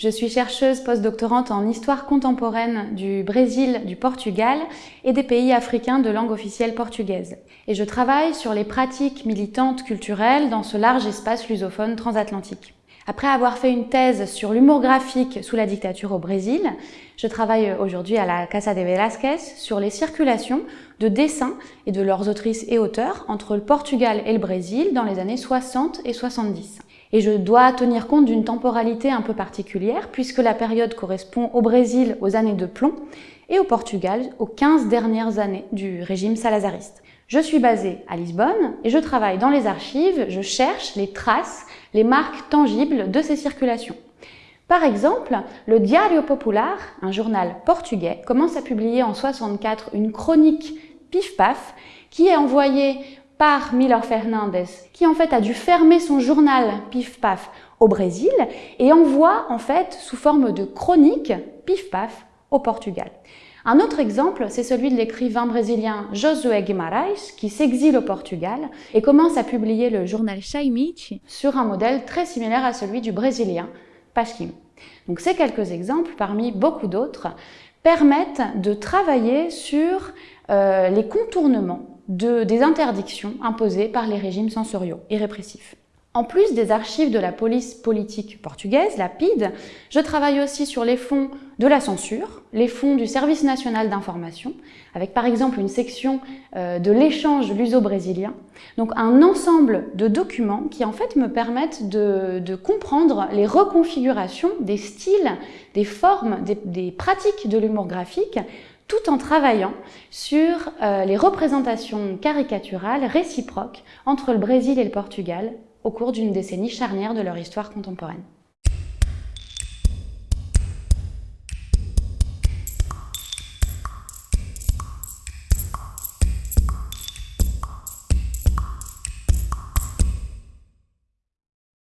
Je suis chercheuse postdoctorante en histoire contemporaine du Brésil, du Portugal et des pays africains de langue officielle portugaise. Et je travaille sur les pratiques militantes culturelles dans ce large espace lusophone transatlantique. Après avoir fait une thèse sur l'humour graphique sous la dictature au Brésil, je travaille aujourd'hui à la Casa de Velázquez sur les circulations de dessins et de leurs autrices et auteurs entre le Portugal et le Brésil dans les années 60 et 70. Et je dois tenir compte d'une temporalité un peu particulière puisque la période correspond au Brésil aux années de plomb et au Portugal aux 15 dernières années du régime salazariste. Je suis basée à Lisbonne et je travaille dans les archives, je cherche les traces, les marques tangibles de ces circulations. Par exemple, le Diario Popular, un journal portugais, commence à publier en 64 une chronique pif-paf qui est envoyée par Miller Fernandez, qui en fait a dû fermer son journal Pif Paf au Brésil et envoie en fait sous forme de chronique Pif Paf au Portugal. Un autre exemple, c'est celui de l'écrivain brésilien Josué Guimarães, qui s'exile au Portugal et commence à publier le journal Chaimite sur un modèle très similaire à celui du brésilien Pasquim. Donc ces quelques exemples, parmi beaucoup d'autres, permettent de travailler sur euh, les contournements des interdictions imposées par les régimes censoriaux et répressifs. En plus des archives de la police politique portugaise, la PID, je travaille aussi sur les fonds de la censure, les fonds du Service national d'information, avec par exemple une section euh, de l'échange luso-brésilien. Donc un ensemble de documents qui en fait me permettent de, comprendre les reconfigurations des styles, des formes, des pratiques de l'humour graphique tout en travaillant sur euh, les représentations caricaturales réciproques entre le Brésil et le Portugal au cours d'une décennie charnière de leur histoire contemporaine.